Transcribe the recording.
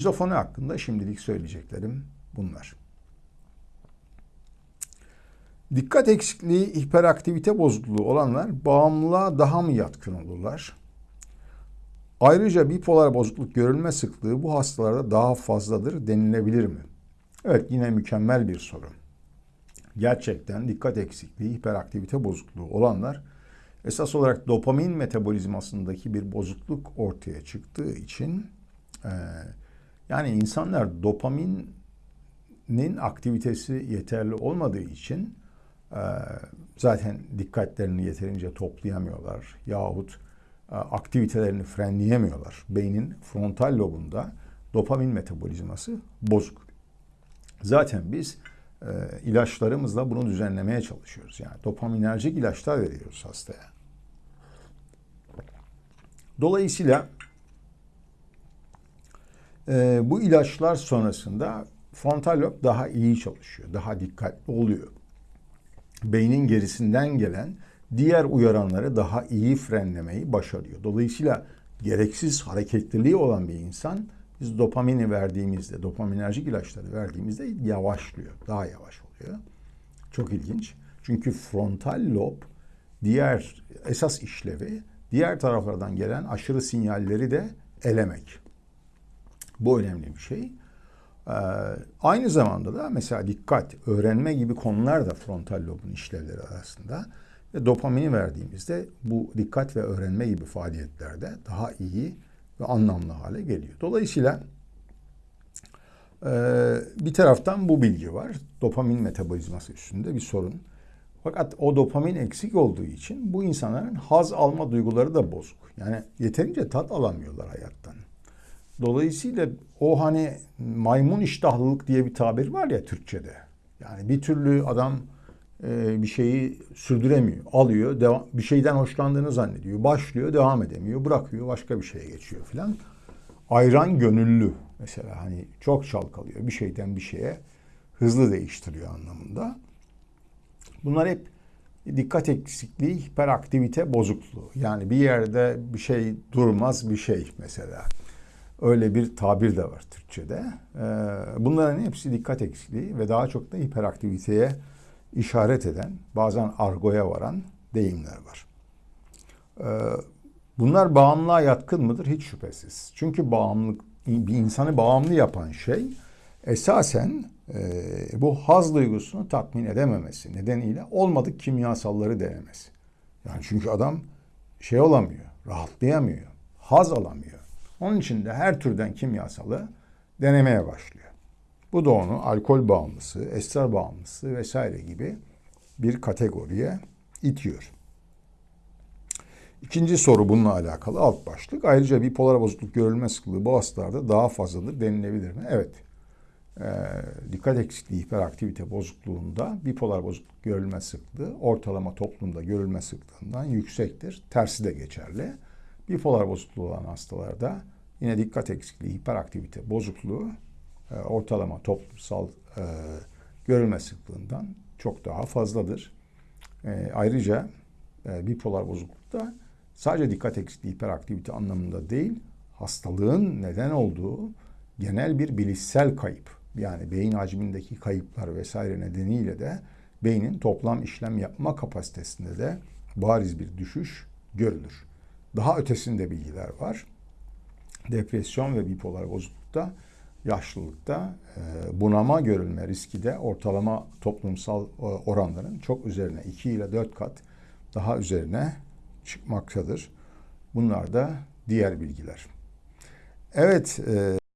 Şizofreni hakkında şimdilik söyleyeceklerim bunlar. Dikkat eksikliği, hiperaktivite bozukluğu olanlar bağımlılığa daha mı yatkın olurlar? Ayrıca bipolar bozukluk görülme sıklığı bu hastalarda daha fazladır denilebilir mi? Evet yine mükemmel bir soru. Gerçekten dikkat eksikliği, hiperaktivite bozukluğu olanlar esas olarak dopamin metabolizmasındaki bir bozukluk ortaya çıktığı için e, yani insanlar dopaminin aktivitesi yeterli olmadığı için e, zaten dikkatlerini yeterince toplayamıyorlar yahut e, aktivitelerini frenleyemiyorlar. Beynin frontal lobunda dopamin metabolizması bozuk. Zaten biz e, ilaçlarımızla bunu düzenlemeye çalışıyoruz. Yani dopaminerjik ilaçlar veriyoruz hastaya. Dolayısıyla e, bu ilaçlar sonrasında frontal lob daha iyi çalışıyor, daha dikkatli oluyor. Beynin gerisinden gelen diğer uyaranları daha iyi frenlemeyi başarıyor. Dolayısıyla gereksiz hareketliliği olan bir insan biz dopamini verdiğimizde, dopaminerjik ilaçları verdiğimizde yavaşlıyor, daha yavaş oluyor. Çok ilginç. Çünkü frontal lob diğer esas işlevi diğer taraflardan gelen aşırı sinyalleri de elemek. Bu önemli bir şey. Ee, aynı zamanda da mesela dikkat, öğrenme gibi konular da frontal lobun işlevleri arasında. Ve dopamini verdiğimizde bu dikkat ve öğrenme gibi faaliyetlerde daha iyi ve anlamlı hale geliyor. Dolayısıyla e, bir taraftan bu bilgi var. Dopamin metabolizması üstünde bir sorun. Fakat o dopamin eksik olduğu için bu insanların haz alma duyguları da bozuk. Yani yeterince tat alamıyorlar hayattan. Dolayısıyla o hani maymun iştahlılık diye bir tabir var ya Türkçe'de. Yani bir türlü adam e, bir şeyi sürdüremiyor. Alıyor, devam, bir şeyden hoşlandığını zannediyor. Başlıyor, devam edemiyor. Bırakıyor, başka bir şeye geçiyor filan. Ayran gönüllü mesela hani çok çalkalıyor. Bir şeyden bir şeye hızlı değiştiriyor anlamında. Bunlar hep dikkat eksikliği, hiperaktivite bozukluğu. Yani bir yerde bir şey durmaz bir şey mesela. Öyle bir tabir de var Türkçe'de. Ee, bunların hepsi dikkat eksikliği ve daha çok da hiperaktiviteye işaret eden, bazen argoya varan deyimler var. Ee, bunlar bağımlılığa yatkın mıdır? Hiç şüphesiz. Çünkü bağımlılık, bir insanı bağımlı yapan şey esasen e, bu haz duygusunu tatmin edememesi nedeniyle olmadık kimyasalları denemesi. Yani çünkü adam şey olamıyor, rahatlayamıyor, haz alamıyor. Onun için de her türden kimyasalı denemeye başlıyor. Bu da onu alkol bağımlısı, esrar bağımlısı vesaire gibi bir kategoriye itiyor. İkinci soru bununla alakalı alt başlık. Ayrıca bipolar bozukluk görülme sıklığı bu hastalarda daha fazladır denilebilir mi? Evet. Ee, dikkat eksikliği hiperaktivite bozukluğunda bipolar bozukluk görülme sıklığı ortalama toplumda görülme sıklığından yüksektir. Tersi de geçerli. Bipolar bozukluğu olan hastalarda yine dikkat eksikliği hiperaktivite bozukluğu e, ortalama toplumsal e, görülme sıklığından çok daha fazladır. E, ayrıca e, bipolar bozuklukta sadece dikkat eksikliği hiperaktivite anlamında değil, hastalığın neden olduğu genel bir bilişsel kayıp yani beyin hacmindeki kayıplar vesaire nedeniyle de beynin toplam işlem yapma kapasitesinde de bariz bir düşüş görülür. Daha ötesinde bilgiler var. Depresyon ve bipolar bozuklukta yaşlılıkta e, bunama görülme riski de ortalama toplumsal e, oranların çok üzerine 2 ile 4 kat daha üzerine çıkmaktadır. Bunlar da diğer bilgiler. Evet, e,